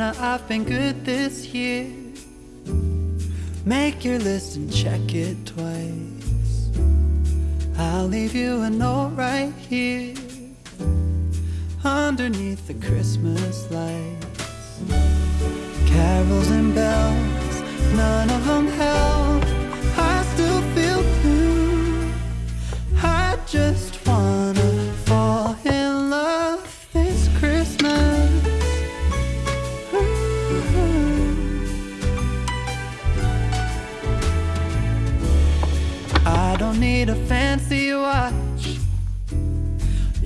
I've been good this year. Make your list and check it twice. I'll leave you a note right here underneath the Christmas lights. Carols and bells, none of them help.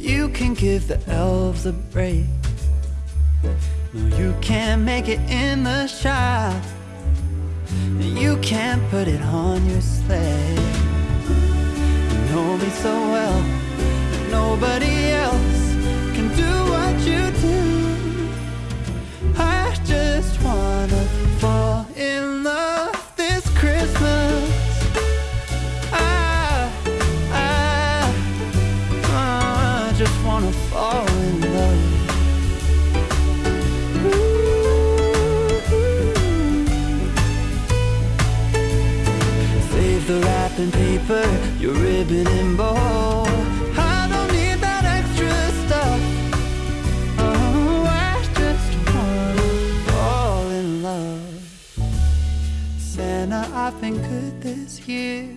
You can give the elves a break. No, you can't make it in the shop. You can't put it on your sleigh. You know me so well, nobody wrapping paper, your ribbon and bow. I don't need that extra stuff. Oh, I just wanna fall in love. Santa, I've been good this year.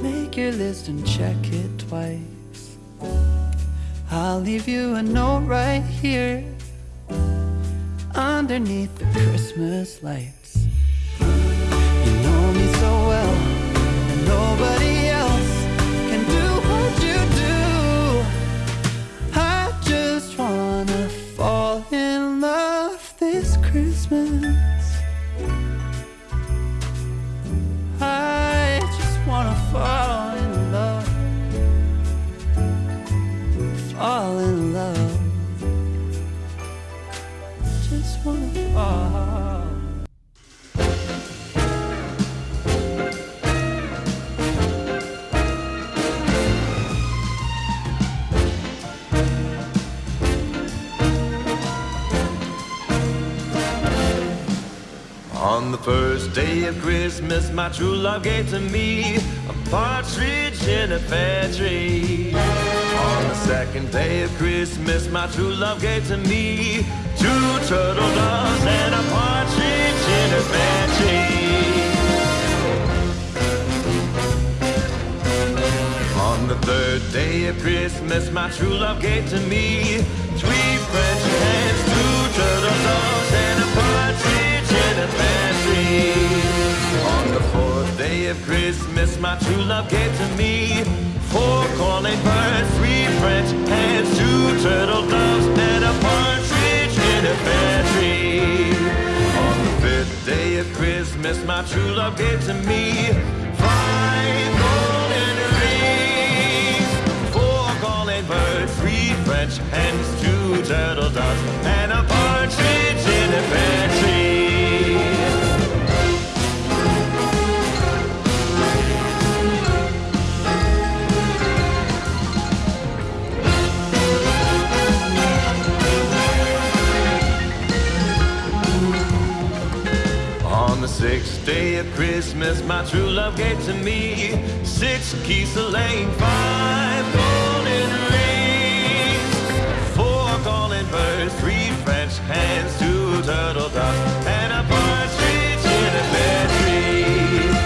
Make your list and check it twice. I'll leave you a note right here underneath the Christmas lights. On the first day of Christmas, my true love gave to me a partridge in a pear tree. On the second day of Christmas, my true love gave to me two turtle doves and a partridge in a pear tree. On the third day of Christmas, my true love gave to me three French hens, two turtle doves, and a partridge in a pear tree. On the fourth day of Christmas, my true love gave to me four calling birds, three French hens, two turtle doves, and a true love gave to me On the sixth day of Christmas, my true love gave to me six keys to lane, five